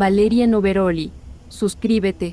Valeria Noveroli. Suscríbete.